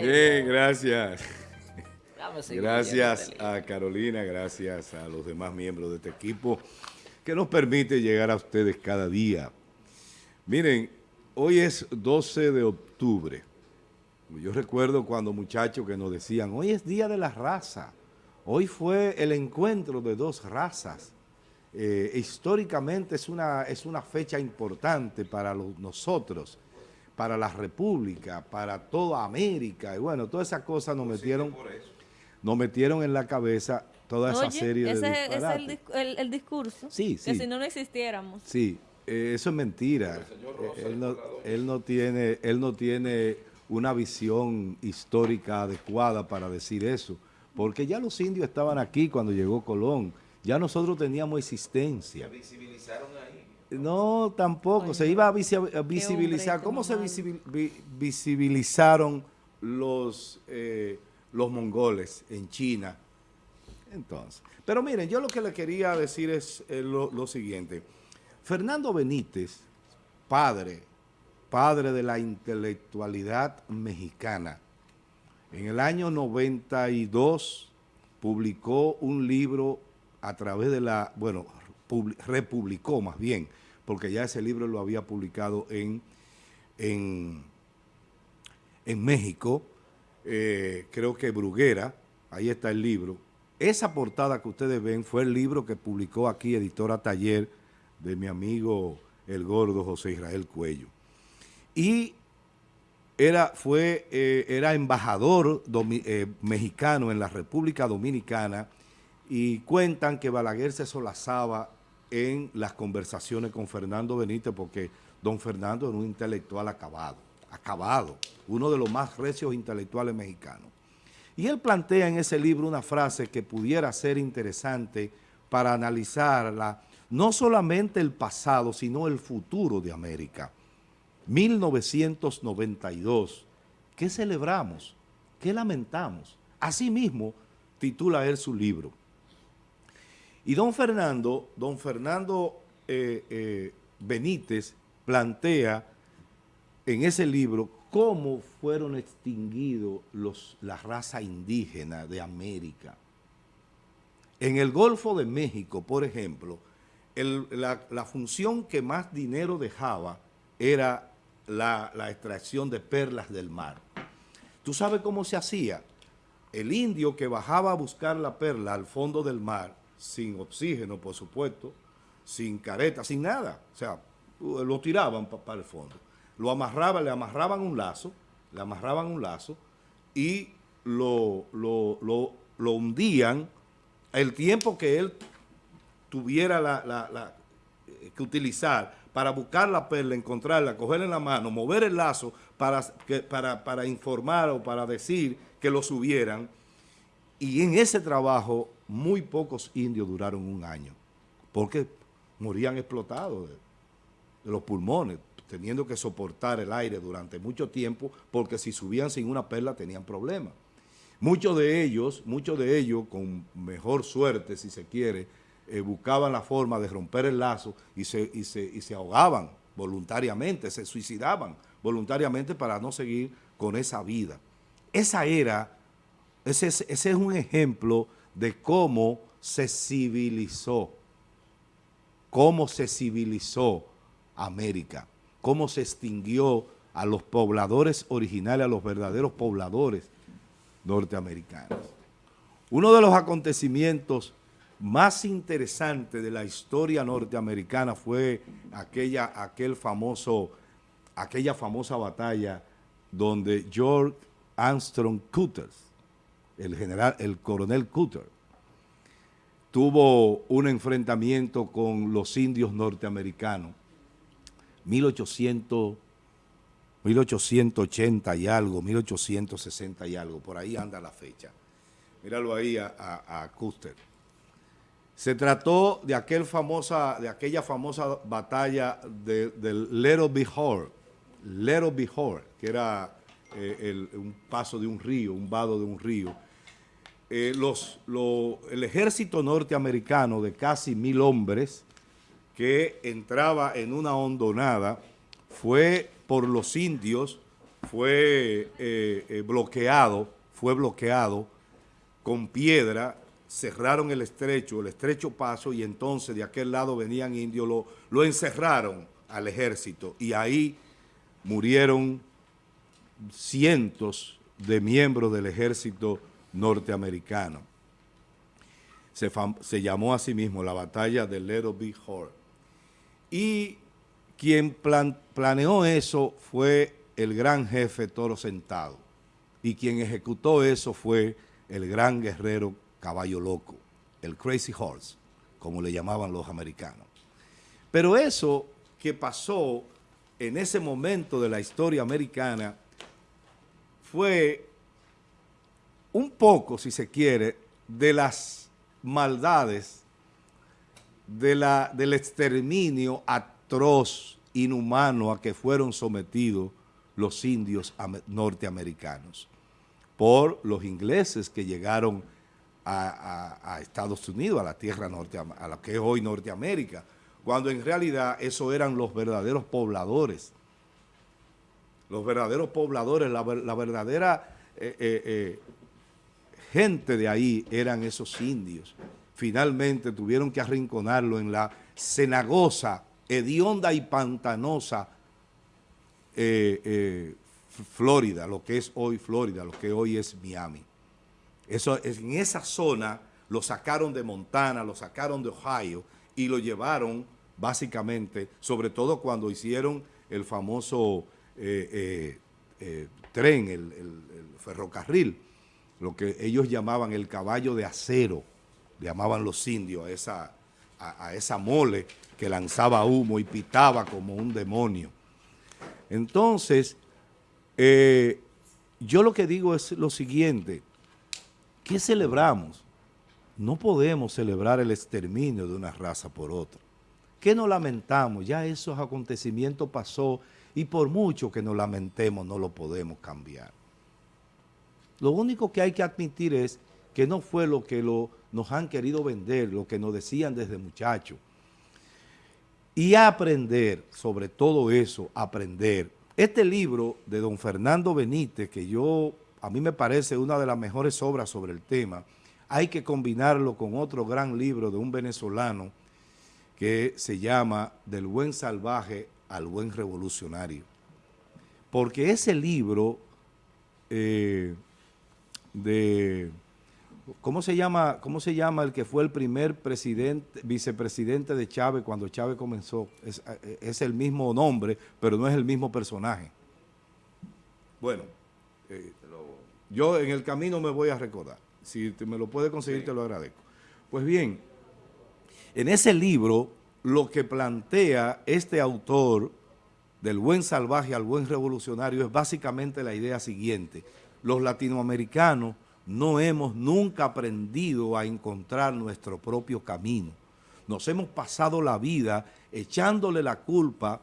Bien, gracias. Gracias a Carolina, gracias a los demás miembros de este equipo que nos permite llegar a ustedes cada día. Miren, hoy es 12 de octubre. Yo recuerdo cuando muchachos que nos decían, hoy es Día de la Raza. Hoy fue el encuentro de dos razas. Eh, históricamente es una, es una fecha importante para nosotros, para la República, para toda América. Y bueno, todas esas cosas nos metieron, nos metieron en la cabeza toda esa serie ese de es el, el, el, discurso. Sí, sí. Que si no, no existiéramos. Sí, eh, eso es mentira. Eh, él, no, él, no, tiene, él no tiene una visión histórica adecuada para decir eso, porque ya los indios estaban aquí cuando llegó Colón, ya nosotros teníamos existencia. ¿Se visibilizaron ahí? No, tampoco, se iba a, visibilizar. ¿Cómo se visibilizaron los, eh, los mongoles en China? Entonces, pero miren, yo lo que le quería decir es lo, lo siguiente. Fernando Benítez, padre, padre de la intelectualidad mexicana, en el año 92 publicó un libro a través de la, bueno, republicó más bien, porque ya ese libro lo había publicado en, en, en México, eh, creo que Bruguera, ahí está el libro. Esa portada que ustedes ven fue el libro que publicó aquí Editora Taller de mi amigo el gordo José Israel Cuello. Y era, fue, eh, era embajador eh, mexicano en la República Dominicana y cuentan que Balaguer se solazaba en las conversaciones con Fernando Benítez porque don Fernando era un intelectual acabado, acabado, uno de los más recios intelectuales mexicanos. Y él plantea en ese libro una frase que pudiera ser interesante para analizarla, no solamente el pasado, sino el futuro de América. 1992. ¿Qué celebramos? ¿Qué lamentamos? Asimismo, titula él su libro. Y don Fernando, don Fernando eh, eh, Benítez plantea en ese libro cómo fueron extinguidos los, la raza de América. En el Golfo de México, por ejemplo, la función que más dinero dejaba era la, extracción de perlas del mar. ¿Tú sabes cómo se hacía? El indio que bajaba a buscar la perla al fondo del mar, sin oxígeno, por supuesto, sin careta, sin nada, o sea, lo tiraban para el fondo. Lo amarraban, le amarraban un lazo, le amarraban un lazo y lo, lo, lo, hundían el tiempo que él tuviera la, que utilizar para buscar la perla, encontrarla, cogerla en la mano, mover el lazo para, para, para informar o para decir que lo subieran. Y en ese trabajo muy pocos indios duraron un año, porque morían explotados de, los pulmones, teniendo que soportar el aire durante mucho tiempo, porque si subían sin una perla tenían problemas. Muchos de ellos, muchos de ellos, con mejor suerte, si se quiere, eh, buscaban la forma de romper el lazo y se, y se, ahogaban voluntariamente, se suicidaban voluntariamente para no seguir con esa vida. Esa era, ese, ese es un ejemplo de cómo se civilizó, cómo se civilizó América, cómo se extinguió a los pobladores originales, a los verdaderos pobladores norteamericanos. Uno de los acontecimientos más interesante de la historia norteamericana fue aquella, aquel famoso, aquella famosa batalla donde George Armstrong Cutter, el general, el coronel Cutter, tuvo un enfrentamiento con los indios norteamericanos, 1800, 1880 y algo, 1860 y algo, por ahí anda la fecha. Míralo ahí a, a, Custer. Se trató de aquella famosa batalla del Little Bihor, Little Bihor, que era eh, un paso de un río, un vado de un río. Eh, el ejército norteamericano de casi mil hombres que entraba en una hondonada fue por los indios, fue eh, eh, bloqueado, fue bloqueado con piedra, cerraron el estrecho, el estrecho paso, y entonces de aquel lado venían indios, lo, lo encerraron al ejército, y ahí murieron cientos de miembros del ejército norteamericano. Se, se llamó a sí mismo la batalla de Little Big Horn. Y quien planeó eso fue el gran jefe Toro Sentado. Y quien ejecutó eso fue el gran guerrero Caballo Loco, el Crazy Horse, como le llamaban los americanos. Pero eso que pasó en ese momento de la historia americana fue un poco, si se quiere, de las maldades de la, del exterminio atroz, inhumano a que fueron sometidos los indios norteamericanos por los ingleses que llegaron a, Estados Unidos, a la tierra norte, a lo que es hoy Norteamérica, cuando en realidad eso eran los verdaderos pobladores. Los verdaderos pobladores, la, verdadera eh, eh, eh, gente de ahí eran esos indios. Finalmente tuvieron que arrinconarlo en la cenagosa, hedionda y pantanosa Florida, lo que es hoy Florida, lo que hoy es Miami. Eso, en esa zona lo sacaron de Montana, lo sacaron de Ohio y lo llevaron básicamente, sobre todo cuando hicieron el famoso eh, eh, eh, tren, el, ferrocarril, lo que ellos llamaban el caballo de acero, llamaban los indios a esa, a esa mole que lanzaba humo y pitaba como un demonio. Entonces, yo lo que digo es lo siguiente, ¿qué celebramos? No podemos celebrar el exterminio de una raza por otra. ¿Qué nos lamentamos? Ya esos acontecimientos pasó y por mucho que nos lamentemos no lo podemos cambiar. Lo único que hay que admitir es que no fue lo que lo, nos han querido vender, lo que nos decían desde muchachos. Y aprender, sobre todo eso, aprender. Este libro de don Fernando Benítez, que yo, a mí me parece una de las mejores obras sobre el tema, hay que combinarlo con otro gran libro de un venezolano, que se llama Del buen salvaje al buen revolucionario. Porque ese libro eh, de... ¿Cómo se, llama, ¿Cómo se llama el que fue el primer presidente, vicepresidente de Chávez cuando Chávez comenzó? Es, es el mismo nombre, pero no es el mismo personaje. Bueno, eh, yo en el camino me voy a recordar. Si me lo puede conseguir, te lo agradezco. Pues bien, en ese libro, lo que plantea este autor del buen salvaje al buen revolucionario es básicamente la idea siguiente. Los latinoamericanos no hemos nunca aprendido a encontrar nuestro propio camino. Nos hemos pasado la vida echándole la culpa,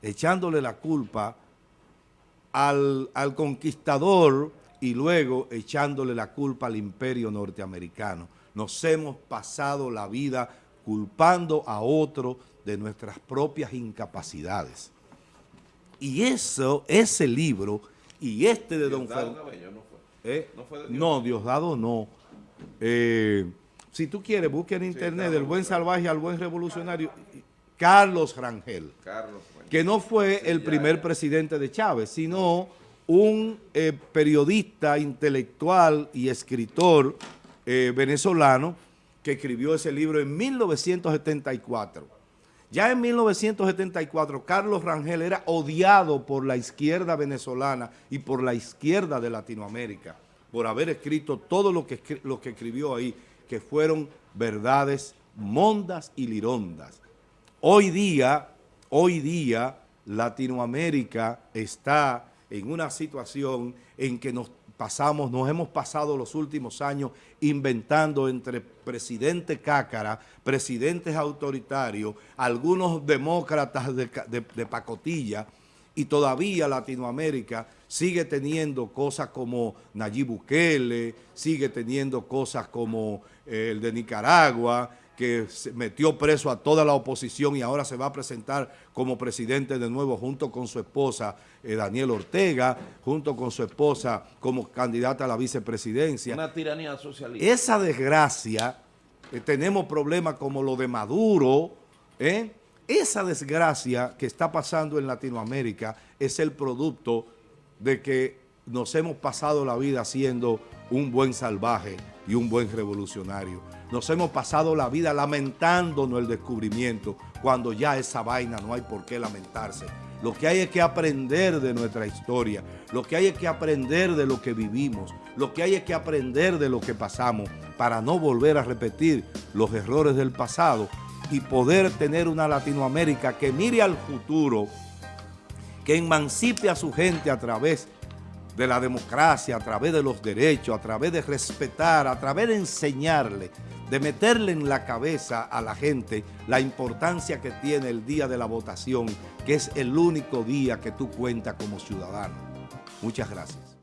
echándole la culpa al, al conquistador y luego echándole la culpa al imperio norteamericano. Nos hemos pasado la vida culpando a otro de nuestras propias incapacidades. Y eso, ese libro, y este de Don Fernando... ¿Eh? No, fue no, Diosdado no. Eh, si tú quieres, busque en internet del buen salvaje al buen revolucionario, Carlos Rangel, que no fue el primer presidente de Chávez, sino un eh, periodista intelectual y escritor venezolano que escribió ese libro en 1974. Ya en 1974, Carlos Rangel era odiado por la izquierda venezolana y por la izquierda de Latinoamérica, por haber escrito todo lo que, lo que escribió ahí, que fueron verdades mondas y lirondas. Hoy día, hoy día, Latinoamérica está en una situación en que nos pasamos, nos hemos pasado los últimos años inventando entre presidente cácara, presidentes autoritarios, algunos demócratas de, pacotilla y todavía Latinoamérica sigue teniendo cosas como Nayib Bukele, sigue teniendo cosas como eh, el de Nicaragua, que se metió preso a toda la oposición y ahora se va a presentar como presidente de nuevo junto con su esposa eh, Daniel Ortega, junto con su esposa como candidata a la vicepresidencia. Una tiranía socialista. Esa desgracia, eh, tenemos problemas como lo de Maduro, ¿eh? Esa desgracia que está pasando en Latinoamérica es el producto de que nos hemos pasado la vida siendo un buen salvaje y un buen revolucionario. Nos hemos pasado la vida lamentándonos el descubrimiento cuando ya esa vaina no hay por qué lamentarse. Lo que hay es que aprender de nuestra historia, lo que hay es que aprender de lo que vivimos, lo que hay es que aprender de lo que pasamos para no volver a repetir los errores del pasado y poder tener una Latinoamérica que mire al futuro, que emancipe a su gente a través de la democracia, a través de los derechos, a través de respetar, a través de enseñarle de meterle en la cabeza a la gente la importancia que tiene el día de la votación, que es el único día que tú cuentas como ciudadano. Muchas gracias.